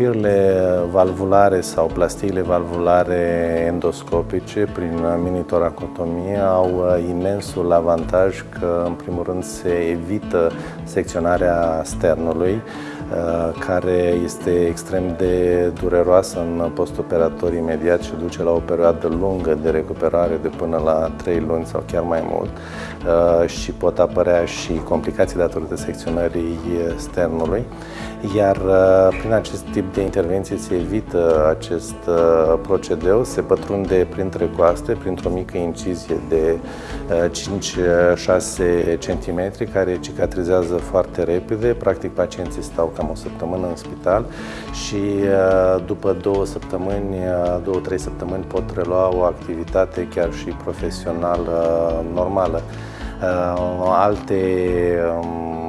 الأخير valvulare sau plastiile valvulare endoscopice prin minitoracotomie au uh, imensul avantaj că, în primul rând, se evită secționarea sternului, uh, care este extrem de dureroasă în postoperator imediat și duce la o perioadă lungă de recuperare de până la 3 luni sau chiar mai mult uh, și pot apărea și complicații datorită secționării sternului. Iar uh, prin acest tip de intervenție se evită acest uh, procedeu, se pătrunde printre coaste, printr-o mică incizie de 5-6 uh, cm, care cicatrizează foarte repede. Practic, pacienții stau cam o săptămână în spital și după două săptămâni, două-trei săptămâni pot relua o activitate chiar și profesională normală. Alte um,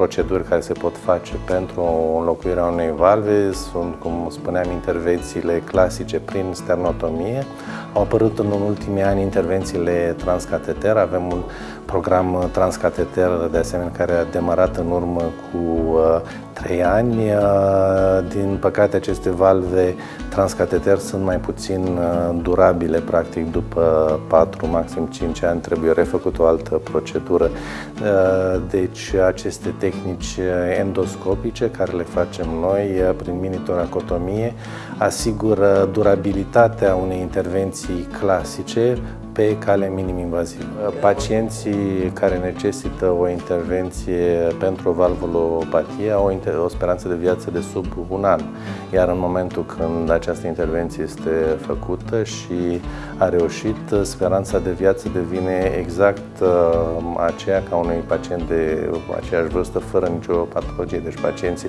proceduri care se pot face pentru înlocuirea unei valve sunt, cum spuneam, intervențiile clasice prin sternotomie. Au apărut în ultimii ani intervențiile transcateter. Avem un program transcateter, de asemenea, care a demarat în urmă cu uh, 3 ani. Uh, din păcate, aceste valve transcateter sunt mai puțin uh, durabile, practic după 4, maxim 5 ani trebuie refăcut o altă procedură. Uh, deci aceste tehnici endoscopice care le facem noi prin minitoracotomie asigură durabilitatea unei intervenții clasice pe cale minim-invazivă. Pacienții care necesită o intervenție pentru o valvulopatie au o speranță de viață de sub un an, iar în momentul când această intervenție este făcută și a reușit, speranța de viață devine exact uh, aceea ca unui pacient de aceeași vârstă fără nicio patologie. Deci pacienții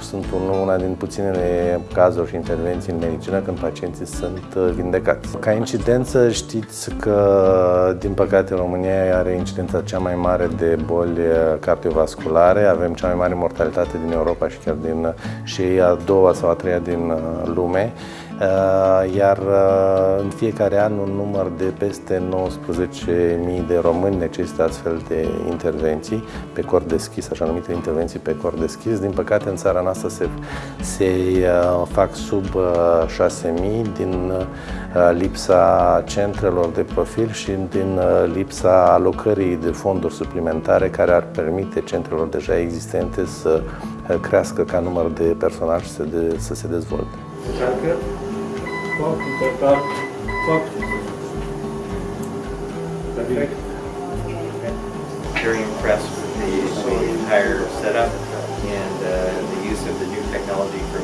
sunt una din puținele cazuri și intervenții în medicină când pacienții sunt uh, vindecați. Ca incidență știți că, din păcate, România are incidența cea mai mare de boli cardiovasculare, avem cea mai mare mortalitate din Europa și chiar din și a doua sau a treia din uh, lume. Uh, iar uh, în fiecare an un număr de peste 19.000 de români necesită astfel de intervenții pe cor deschis, așa numite intervenții pe cor deschis. Din păcate, în țara noastră se, se uh, fac sub 6.000 din lipsa centrelor de profil și din lipsa alocării de fonduri suplimentare care ar permite centrelor deja existente să crească ca număr de personal și să, de, să se dezvolte. foarte important, foarte Perfect. Very impressed with the, the entire setup and uh, the use of the new technology for